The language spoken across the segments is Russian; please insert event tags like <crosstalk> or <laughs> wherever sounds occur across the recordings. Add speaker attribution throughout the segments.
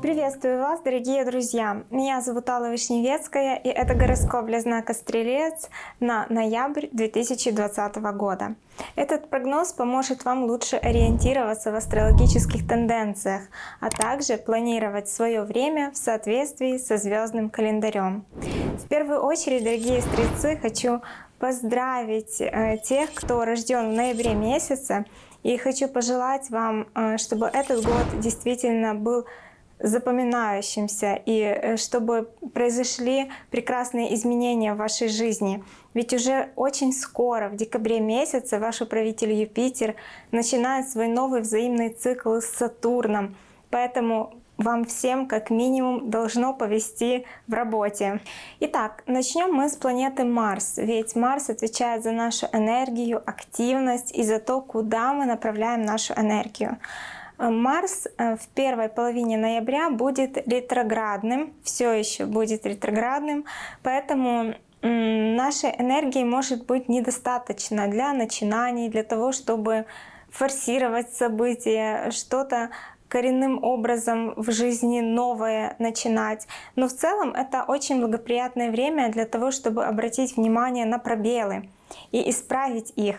Speaker 1: Приветствую вас, дорогие друзья! Меня зовут Алла Вишневецкая, и это гороскоп для знака Стрелец на ноябрь 2020 года. Этот прогноз поможет вам лучше ориентироваться в астрологических тенденциях, а также планировать свое время в соответствии со звездным календарем. В первую очередь, дорогие стрельцы, хочу поздравить э, тех, кто рожден в ноябре месяце, и хочу пожелать вам, э, чтобы этот год действительно был запоминающимся и э, чтобы произошли прекрасные изменения в вашей жизни. Ведь уже очень скоро, в декабре месяце, ваш управитель Юпитер начинает свой новый взаимный цикл с Сатурном. Поэтому вам всем как минимум должно повести в работе. Итак, начнем мы с планеты Марс, ведь Марс отвечает за нашу энергию, активность и за то, куда мы направляем нашу энергию. Марс э, в первой половине ноября будет ретроградным, все еще будет ретроградным, поэтому нашей энергии может быть недостаточно для начинаний, для того, чтобы форсировать события, что-то коренным образом в жизни новое начинать. Но в целом это очень благоприятное время для того, чтобы обратить внимание на пробелы и исправить их.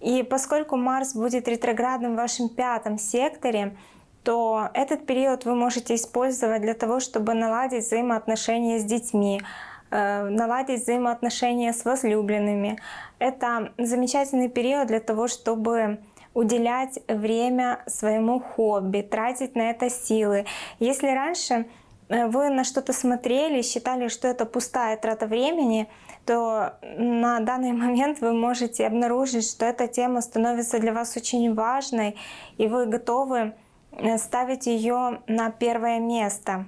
Speaker 1: И поскольку Марс будет ретроградным в вашем пятом секторе, то этот период вы можете использовать для того, чтобы наладить взаимоотношения с детьми, э, наладить взаимоотношения с возлюбленными. Это замечательный период для того, чтобы уделять время своему хобби, тратить на это силы. Если раньше э, вы на что-то смотрели, считали, что это пустая трата времени, то на данный <laughs> момент вы можете обнаружить, что эта тема становится для вас очень важной, и вы готовы э, ставить ее на первое место.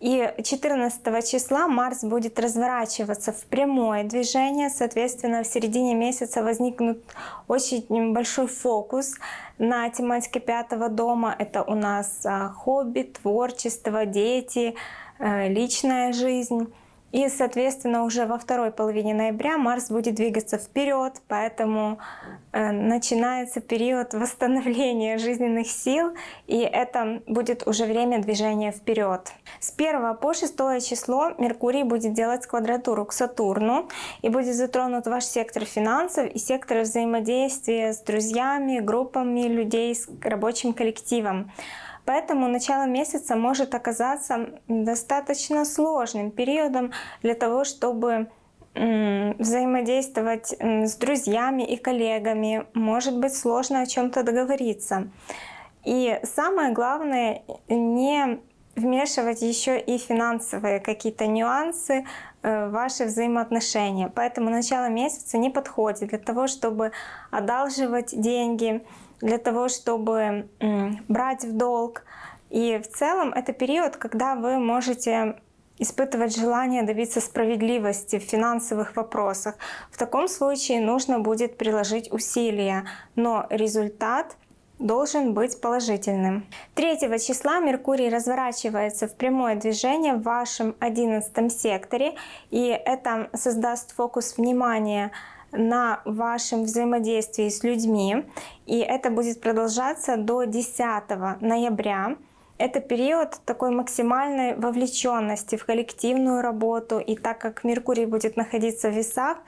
Speaker 1: И 14 числа Марс будет разворачиваться в прямое движение, соответственно, в середине месяца возникнет очень большой фокус на тематике пятого дома. Это у нас а, хобби, творчество, дети, э, личная жизнь. И, соответственно, уже во второй половине ноября Марс будет двигаться вперед, поэтому э, начинается период <laughs> восстановления жизненных сил, и это будет уже время движения вперед. С 1 по 6 число Меркурий будет делать квадратуру к Сатурну, и будет затронут ваш сектор финансов и сектор взаимодействия с друзьями, группами людей, с рабочим коллективом. Поэтому начало месяца может оказаться достаточно сложным периодом для того, чтобы взаимодействовать с друзьями и коллегами. Может быть сложно о чем-то договориться. И самое главное, не вмешивать еще и финансовые какие-то нюансы э, в ваши взаимоотношения. Поэтому начало месяца не подходит для того, чтобы одалживать деньги, для того, чтобы брать в долг. И в целом это период, когда вы можете испытывать желание добиться справедливости в финансовых вопросах. В таком случае нужно будет приложить усилия, но результат должен быть положительным. 3 числа Меркурий разворачивается в прямое движение в вашем 11 секторе, и это создаст фокус внимания на вашем взаимодействии с людьми. И это будет продолжаться до 10 ноября. Это период такой максимальной вовлеченности в коллективную работу. И так как Меркурий будет находиться в весах,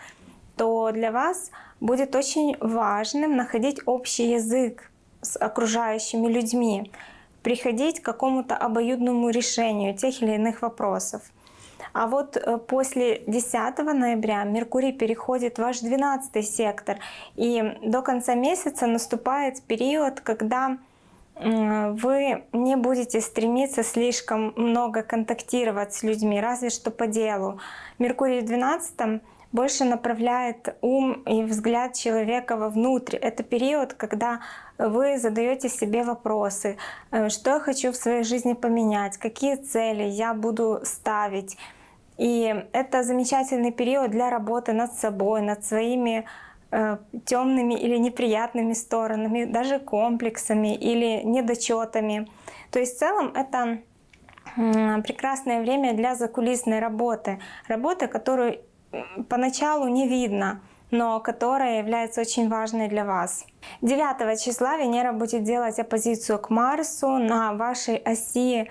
Speaker 1: то для вас будет очень важным находить общий язык с окружающими людьми, приходить к какому-то обоюдному решению тех или иных вопросов. А вот э, после 10 ноября Меркурий переходит в ваш 12 сектор. И до конца месяца наступает период, когда вы не будете стремиться слишком много контактировать с людьми, разве что по делу. Меркурий в 12 больше направляет ум и взгляд человека вовнутрь. Это период, когда вы задаете себе вопросы, э, что я хочу в своей жизни поменять, какие цели я буду ставить. И это замечательный период для работы над собой, над своими э, темными или неприятными сторонами, даже комплексами или недочетами. То есть в целом это прекрасное время для закулисной работы. Работы, которую поначалу не видно, но которая является очень важной для вас. 9 числа Венера будет делать оппозицию к Марсу на вашей оси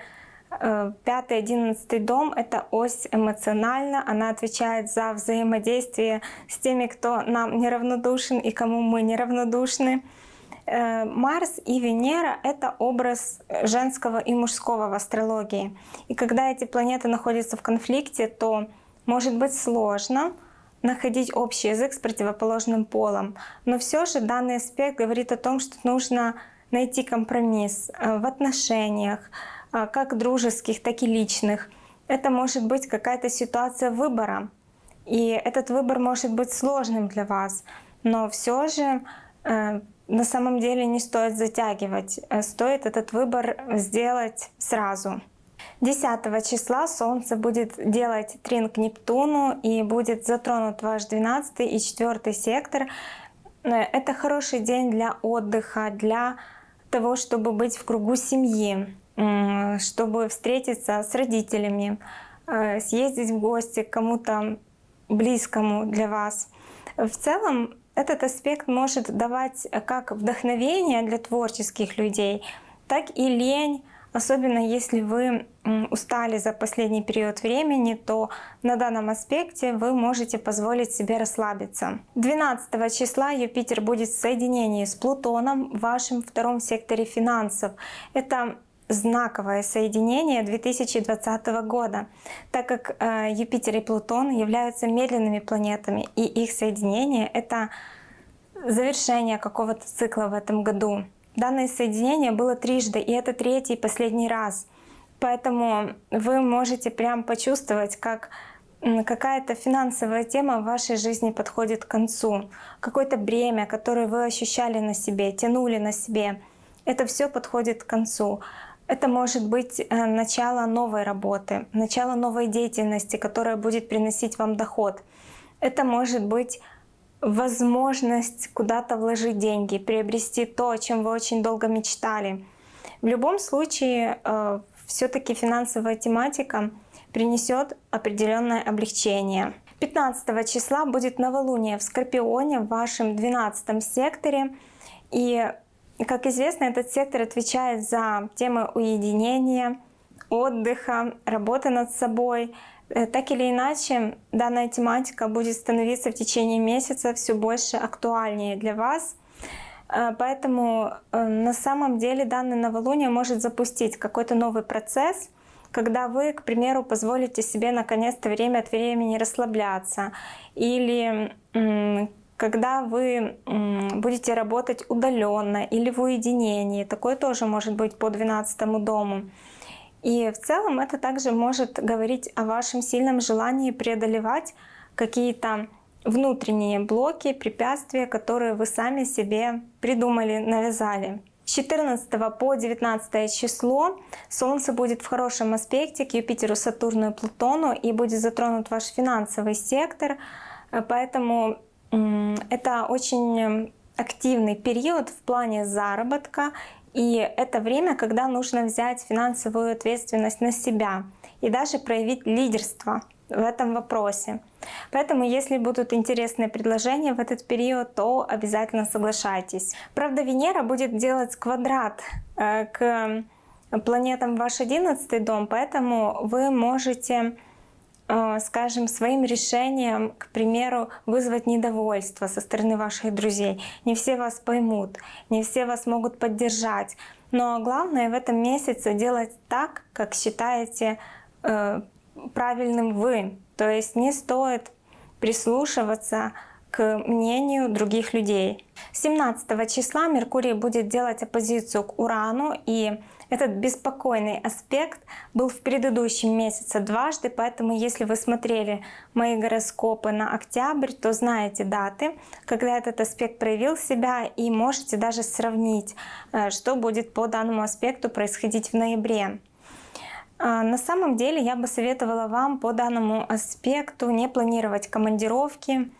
Speaker 1: 5-11 э, дом — это ось эмоциональна, она отвечает за взаимодействие с теми, кто нам неравнодушен и кому мы неравнодушны. Э, Марс и Венера — это образ женского и мужского в астрологии. И когда эти планеты находятся в конфликте, то может быть сложно находить общий язык с противоположным полом. Но все же данный аспект говорит о том, что нужно найти компромисс э, в отношениях, как дружеских, так и личных. Это может быть какая-то ситуация выбора. И этот выбор может быть сложным для вас. Но все же э, на самом деле не стоит затягивать. Стоит этот выбор сделать сразу. 10 числа Солнце будет делать трин к Нептуну и будет затронут ваш 12 и 4 сектор. Это хороший день для отдыха, для того, чтобы быть в кругу семьи, чтобы встретиться с родителями, э, съездить в гости к кому-то близкому для вас. В целом этот аспект может давать как вдохновение для творческих людей, так и лень, Особенно если вы устали за последний период времени, то на данном аспекте вы можете позволить себе расслабиться. 12 числа Юпитер будет в соединении с Плутоном в вашем втором секторе финансов. Это знаковое соединение 2020 года, так как э, Юпитер и Плутон являются медленными планетами, и их соединение — это завершение какого-то цикла в этом году. Данное соединение было трижды, и это третий и последний раз. Поэтому вы можете прям почувствовать, как какая-то финансовая тема в вашей жизни подходит к концу. Какое-то бремя, которое вы ощущали на себе, тянули на себе. Это все подходит к концу. Это может быть э, начало новой работы, начало новой деятельности, которая будет приносить вам доход. Это может быть возможность куда-то вложить деньги, приобрести то, о чем вы очень долго мечтали. В любом случае, э, все-таки финансовая тематика принесет определенное облегчение. 15 числа будет новолуние в Скорпионе в вашем 12 секторе. И, как известно, этот сектор отвечает за темы уединения, отдыха, работы над собой, Э, так или иначе, данная тематика будет становиться в течение месяца все больше актуальнее для вас. Э, поэтому э, на самом деле данное новолуние может запустить какой-то новый процесс, когда вы, к примеру, позволите себе наконец-то время от времени расслабляться, или когда вы будете работать удаленно или в уединении. Такое тоже может быть по 12 дому. И в целом это также может говорить о вашем сильном желании преодолевать какие-то внутренние блоки, препятствия, которые вы сами себе придумали, навязали. С 14 по 19 число Солнце будет в хорошем аспекте к Юпитеру, Сатурну и Плутону и будет затронут ваш финансовый сектор. Поэтому это очень активный период в плане заработка и это время, когда нужно взять финансовую ответственность на себя и даже проявить лидерство в этом вопросе. Поэтому, если будут интересные предложения в этот период, то обязательно соглашайтесь. Правда, Венера будет делать квадрат э, к планетам ваш 11 дом, поэтому вы можете скажем, своим решением, к примеру, вызвать недовольство со стороны ваших друзей. Не все вас поймут, не все вас могут поддержать. Но главное в этом месяце делать так, как считаете э, правильным вы. То есть не стоит прислушиваться к мнению других людей. 17 числа Меркурий будет делать оппозицию к Урану, и этот беспокойный аспект был в предыдущем месяце дважды, поэтому если вы смотрели мои гороскопы на октябрь, то знаете даты, когда этот аспект проявил себя, и можете даже сравнить, э, что будет по данному аспекту происходить в ноябре. А, на самом деле я бы советовала вам по данному аспекту не планировать командировки,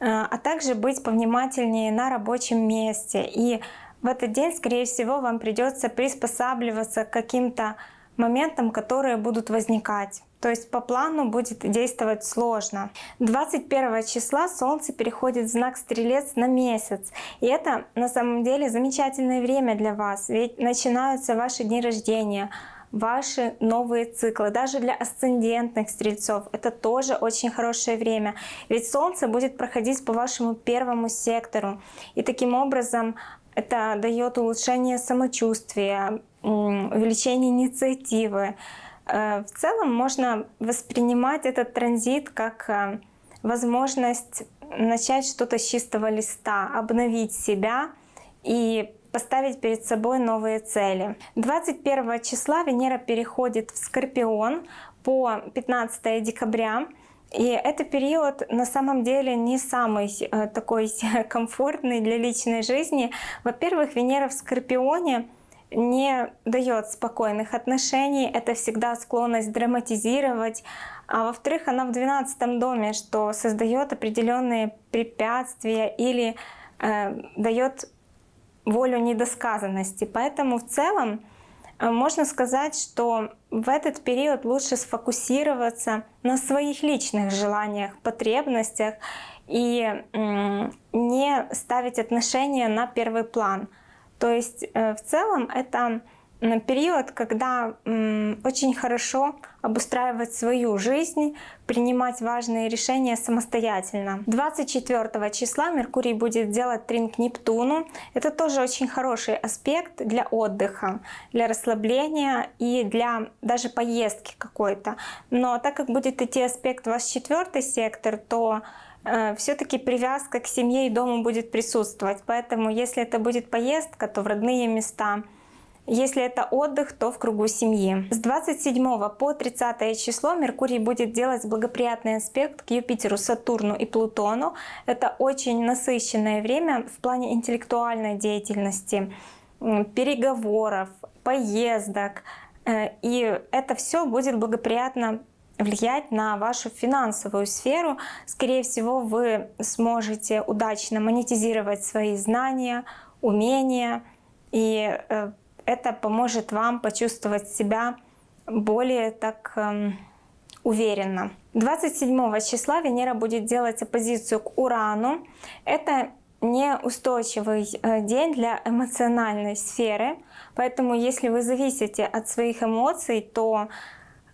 Speaker 1: а также быть повнимательнее на рабочем месте. И в этот день, скорее всего, вам придется приспосабливаться к каким-то моментам, которые будут возникать. То есть по плану будет действовать сложно. 21 числа Солнце переходит в знак Стрелец на месяц. И это на самом деле замечательное время для вас. Ведь начинаются ваши дни рождения, ваши новые циклы. Даже для асцендентных стрельцов это тоже очень хорошее время. Ведь Солнце будет проходить по вашему первому сектору. И таким образом это дает улучшение самочувствия, увеличение инициативы. Э, в целом можно воспринимать этот транзит как э, возможность начать что-то с чистого листа, обновить себя и поставить перед собой новые цели. 21 числа Венера переходит в Скорпион по 15 декабря. И это период на самом деле не самый э, такой <laughs> комфортный для личной жизни. Во-первых, Венера в Скорпионе не дает спокойных отношений, это всегда склонность драматизировать. А во-вторых, она в 12 доме, что создает определенные препятствия или э, дает волю недосказанности. Поэтому в целом э, можно сказать, что в этот период лучше сфокусироваться на своих личных желаниях, потребностях и не ставить отношения на первый план — то есть э, в целом это период, когда очень хорошо обустраивать свою жизнь, принимать важные решения самостоятельно. 24 числа Меркурий будет делать трин Нептуну. Это тоже очень хороший аспект для отдыха, для расслабления и для даже поездки какой-то. Но так как будет идти аспект 24 сектор, то Э, все-таки привязка к семье и дому будет присутствовать. Поэтому если это будет поездка, то в родные места. Если это отдых, то в кругу семьи. С 27 по 30 число Меркурий будет делать благоприятный аспект к Юпитеру, Сатурну и Плутону. Это очень насыщенное время в плане интеллектуальной деятельности, переговоров, поездок. Э, и это все будет благоприятно влиять на вашу финансовую сферу. Скорее всего, вы сможете удачно монетизировать свои знания, умения, и э, это поможет вам почувствовать себя более так эм, уверенно. 27 числа Венера будет делать оппозицию к Урану. Это неустойчивый э, день для эмоциональной сферы, поэтому если вы зависите от своих эмоций, то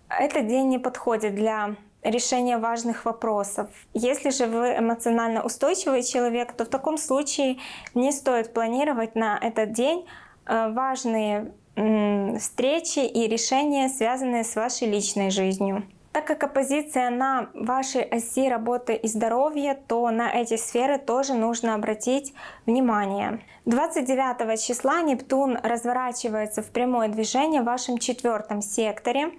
Speaker 1: этот день не подходит для решения важных вопросов. Если же вы эмоционально устойчивый человек, то в таком случае не стоит планировать на этот день важные встречи и решения, связанные с вашей личной жизнью. Так как оппозиция на вашей оси работы и здоровья, то на эти сферы тоже нужно обратить внимание. 29 числа Нептун разворачивается в прямое движение в вашем четвертом секторе.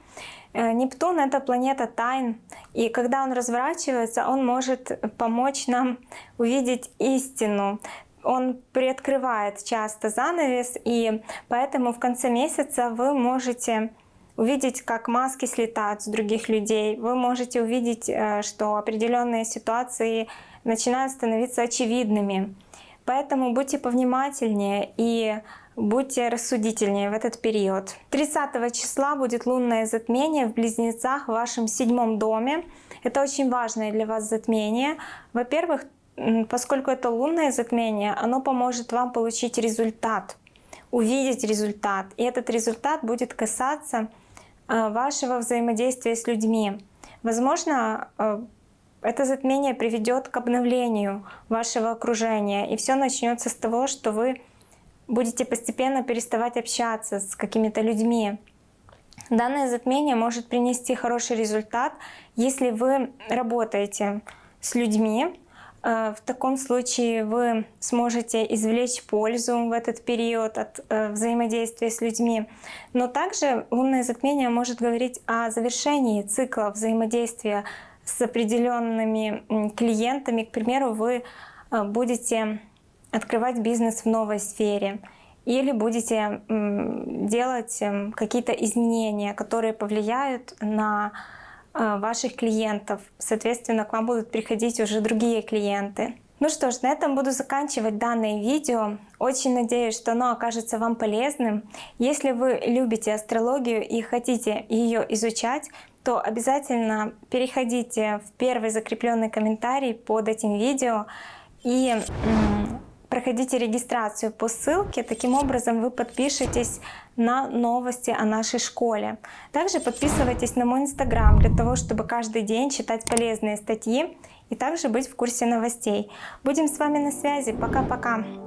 Speaker 1: Э, Нептун — это планета тайн, и когда он разворачивается, он может помочь нам увидеть истину. Он приоткрывает часто занавес, и поэтому в конце месяца вы можете увидеть, как маски слетают с других людей. Вы можете увидеть, э, что определенные ситуации начинают становиться очевидными. Поэтому будьте повнимательнее и будьте рассудительнее в этот период. 30 числа будет лунное затмение в Близнецах в вашем седьмом доме. Это очень важное для вас затмение. Во-первых, поскольку это лунное затмение, оно поможет вам получить результат, увидеть результат. И этот результат будет касаться Э, вашего взаимодействия с людьми. Возможно, э, это затмение приведет к обновлению вашего окружения, и все начнется с того, что вы будете постепенно переставать общаться с какими-то людьми. Данное затмение может принести хороший результат, если вы работаете с людьми, в таком случае вы сможете извлечь пользу в этот период от э, взаимодействия с людьми. Но также лунное затмение может говорить о завершении цикла взаимодействия с определенными клиентами. К примеру, вы э, будете открывать бизнес в новой сфере или будете делать эм, какие-то изменения, которые повлияют на Э, ваших клиентов. Соответственно, к вам будут приходить уже другие клиенты. Ну что ж, на этом буду заканчивать данное видео. Очень надеюсь, что оно окажется вам полезным. Если вы любите астрологию и хотите ее изучать, то обязательно переходите в первый закрепленный комментарий под этим видео и проходите регистрацию по ссылке. Таким образом вы подпишетесь на новости о нашей школе. Также подписывайтесь на мой инстаграм для того, чтобы каждый день читать полезные статьи и также быть в курсе новостей. Будем с вами на связи. Пока-пока!